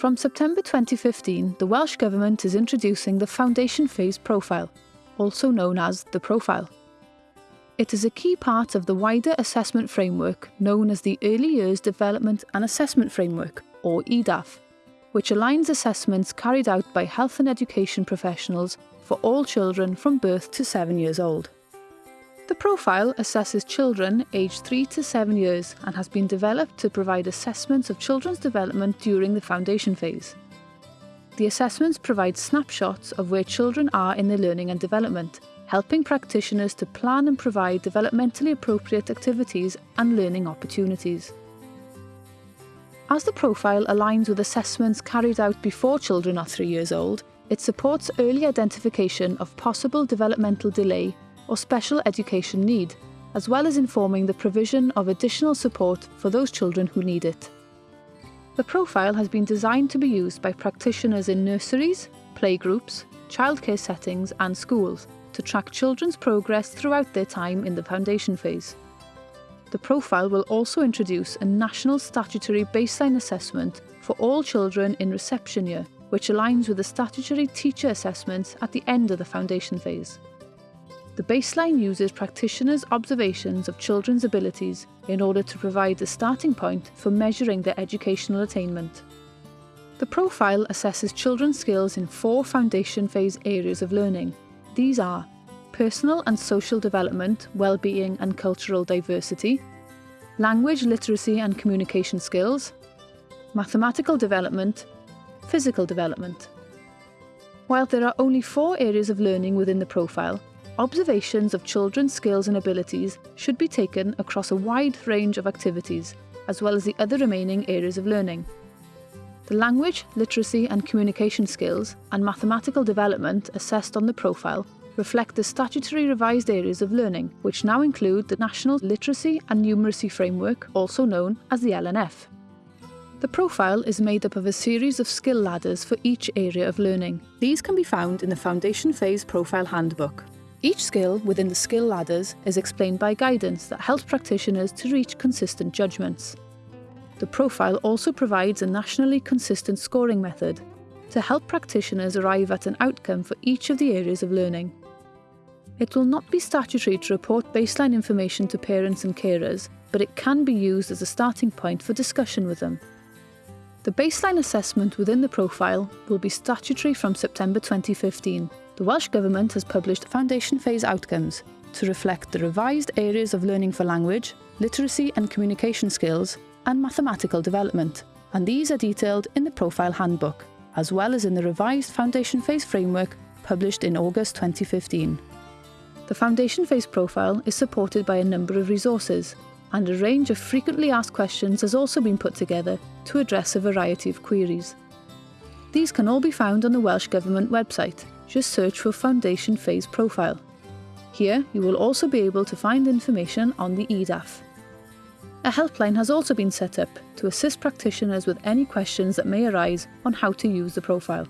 From September 2015, the Welsh Government is introducing the Foundation Phase Profile, also known as the Profile. It is a key part of the wider assessment framework known as the Early Years Development and Assessment Framework, or EDAF, which aligns assessments carried out by health and education professionals for all children from birth to 7 years old. The profile assesses children aged 3 to 7 years and has been developed to provide assessments of children's development during the foundation phase. The assessments provide snapshots of where children are in their learning and development helping practitioners to plan and provide developmentally appropriate activities and learning opportunities. As the profile aligns with assessments carried out before children are three years old, it supports early identification of possible developmental delay or special education need, as well as informing the provision of additional support for those children who need it. The profile has been designed to be used by practitioners in nurseries, playgroups, childcare settings and schools to track children's progress throughout their time in the foundation phase. The profile will also introduce a national statutory baseline assessment for all children in reception year, which aligns with the statutory teacher assessments at the end of the foundation phase. The baseline uses practitioners' observations of children's abilities in order to provide the starting point for measuring their educational attainment. The profile assesses children's skills in four foundation phase areas of learning these are personal and social development, well-being and cultural diversity, language literacy and communication skills, mathematical development, physical development. While there are only four areas of learning within the profile, observations of children's skills and abilities should be taken across a wide range of activities, as well as the other remaining areas of learning. The language, literacy and communication skills and mathematical development assessed on the profile reflect the statutory revised areas of learning, which now include the National Literacy and Numeracy Framework, also known as the LNF. The profile is made up of a series of skill ladders for each area of learning. These can be found in the Foundation Phase Profile Handbook. Each skill within the skill ladders is explained by guidance that helps practitioners to reach consistent judgments. The profile also provides a nationally consistent scoring method to help practitioners arrive at an outcome for each of the areas of learning. It will not be statutory to report baseline information to parents and carers, but it can be used as a starting point for discussion with them. The baseline assessment within the profile will be statutory from September 2015. The Welsh Government has published Foundation Phase Outcomes to reflect the revised areas of learning for language, literacy and communication skills and mathematical development, and these are detailed in the Profile Handbook, as well as in the revised Foundation Phase Framework published in August 2015. The Foundation Phase Profile is supported by a number of resources, and a range of frequently asked questions has also been put together to address a variety of queries. These can all be found on the Welsh Government website. Just search for Foundation Phase Profile. Here, you will also be able to find information on the EDAF. A helpline has also been set up to assist practitioners with any questions that may arise on how to use the profile.